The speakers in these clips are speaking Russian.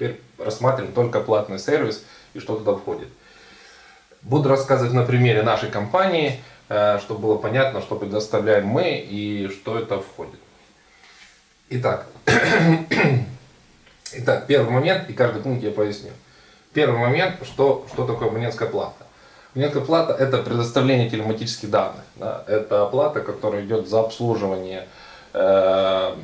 Теперь рассматриваем только платный сервис и что туда входит. Буду рассказывать на примере нашей компании, э, чтобы было понятно, что предоставляем мы и что это входит. Итак, Итак, первый момент, и каждый пункт я поясню. Первый момент, что, что такое абонентская плата. Абонентская плата – это предоставление телематических данных. Да? Это оплата, которая идет за обслуживание э,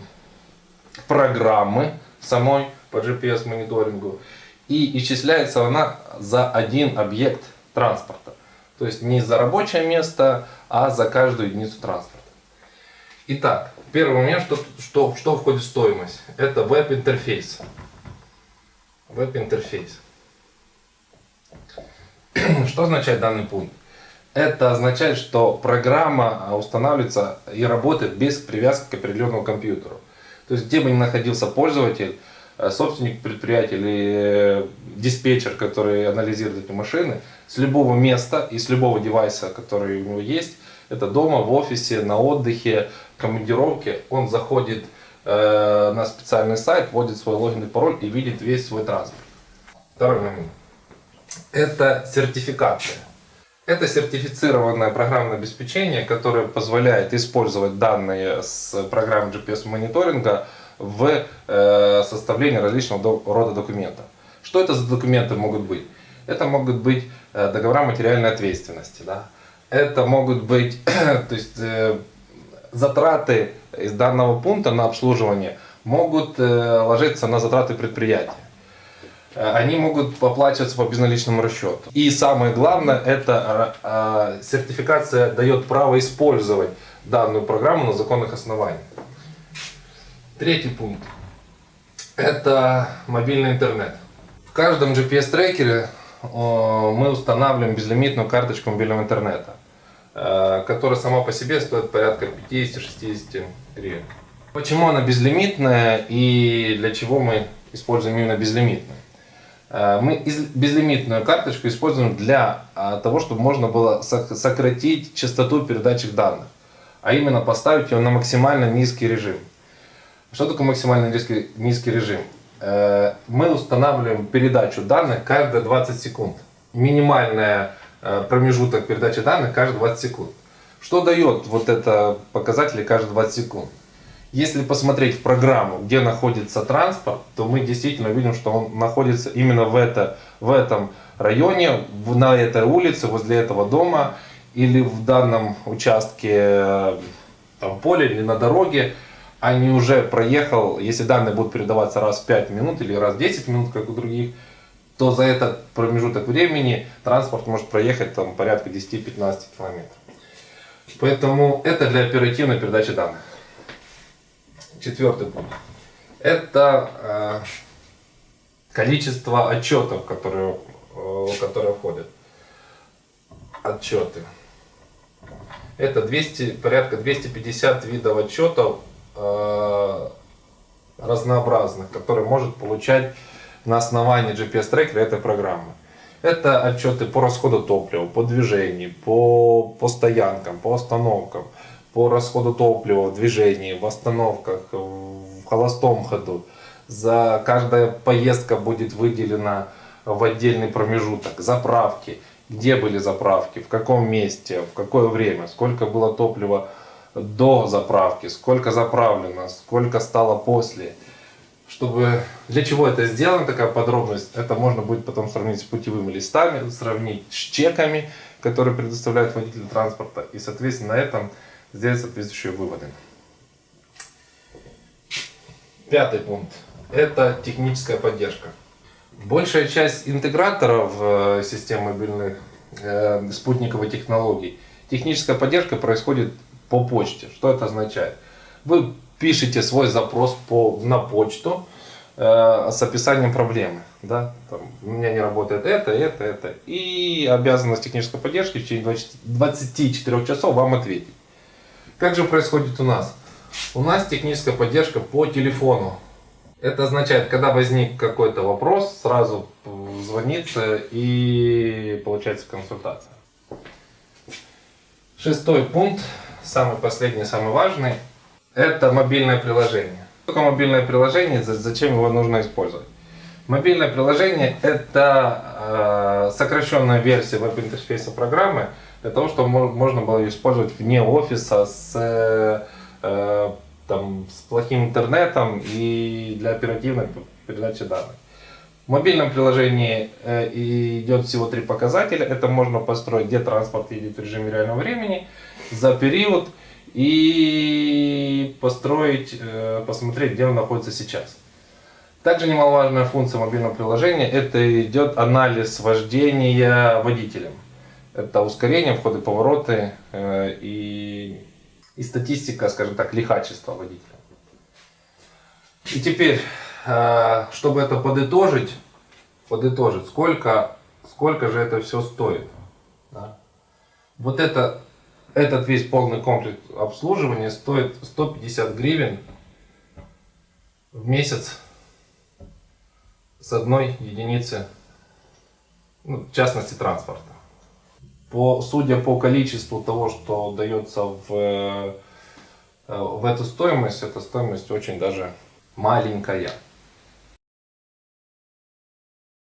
программы самой по GPS-мониторингу. И исчисляется она за один объект транспорта. То есть не за рабочее место, а за каждую единицу транспорта. Итак, первый момент, что, что, что входит в стоимость. Это веб-интерфейс. Веб-интерфейс. Что означает данный пункт? Это означает, что программа устанавливается и работает без привязки к определенному компьютеру. То есть, где бы ни находился пользователь, собственник предприятия или э, диспетчер, который анализирует эти машины, с любого места и с любого девайса, который у него есть, это дома, в офисе, на отдыхе, командировке, он заходит э, на специальный сайт, вводит свой логин и пароль и видит весь свой транспорт. Второй момент. Это сертификация. Это сертифицированное программное обеспечение, которое позволяет использовать данные с программы GPS-мониторинга в э, составлении различного рода документов. Что это за документы могут быть? Это могут быть э, договора материальной ответственности. Да? Это могут быть то есть, э, затраты из данного пункта на обслуживание могут ложиться на затраты предприятия. Они могут оплачиваться по безналичному расчету. И самое главное, это сертификация дает право использовать данную программу на законных основаниях. Третий пункт. Это мобильный интернет. В каждом GPS-трекере мы устанавливаем безлимитную карточку мобильного интернета. Э, которая сама по себе стоит порядка 50-60 гривен. Почему она безлимитная и для чего мы используем именно безлимитную? Э, мы безлимитную карточку используем для э, того, чтобы можно было сократить частоту передачи данных, а именно поставить ее на максимально низкий режим. Что такое максимально низкий, низкий режим? Мы устанавливаем передачу данных каждые 20 секунд. Минимальная Э, промежуток передачи данных каждые 20 секунд. Что дает вот это показатели каждые 20 секунд? Если посмотреть в программу, где находится транспорт, то мы действительно видим, что он находится именно в, это, в этом районе, на этой улице, возле этого дома или в данном участке э, там, поля или на дороге, а не уже проехал, если данные будут передаваться раз в 5 минут или раз в 10 минут, как у других, то за этот промежуток времени транспорт может проехать там, порядка 10-15 километров. Поэтому это для оперативной передачи данных. Четвертый пункт. Это э, количество отчетов, которые, э, которые входят. Отчеты. Это 200, порядка 250 видов отчетов разнообразных, которые может получать на основании GPS-трекера этой программы. Это отчеты по расходу топлива, по движению, по, по стоянкам, по остановкам, по расходу топлива в движении, в остановках, в холостом ходу. За каждая поездка будет выделена в отдельный промежуток. Заправки, где были заправки, в каком месте, в какое время, сколько было топлива до заправки, сколько заправлено, сколько стало после чтобы для чего это сделано, такая подробность, это можно будет потом сравнить с путевыми листами, сравнить с чеками, которые предоставляют водители транспорта, и, соответственно, на этом сделать соответствующие выводы. Пятый пункт – это техническая поддержка. Большая часть интеграторов э, систем мобильных э, спутниковых технологий, техническая поддержка происходит по почте. Что это означает? Вы пишите свой запрос по, на почту э, с описанием проблемы. Да? Там, у меня не работает это, это, это. И обязанность технической поддержки в течение 24 часов вам ответить. Как же происходит у нас? У нас техническая поддержка по телефону. Это означает, когда возник какой-то вопрос, сразу звонится и получается консультация. Шестой пункт, самый последний, самый важный это мобильное приложение. Что такое мобильное приложение, зачем его нужно использовать? Мобильное приложение – это э, сокращенная версия веб-интерфейса программы для того, чтобы мо- можно было использовать вне офиса с, э, э, там, с плохим интернетом и для оперативной передачи данных. В мобильном приложении идет всего три показателя. Это можно построить, где транспорт едет в режиме реального времени, за период и построить, э, посмотреть, где он находится сейчас. Также немаловажная функция мобильного приложения – это идет анализ вождения водителем. Это ускорение, входы, повороты э, и, и статистика, скажем так, лихачества водителя. И теперь, э, чтобы это подытожить, подытожить, сколько, сколько же это все стоит. да? Вот это, этот весь полный комплекс обслуживания стоит 150 гривен в месяц с одной единицы, ну, в частности, транспорта. По, судя по количеству того, что дается в, э, в эту стоимость, эта стоимость очень даже маленькая.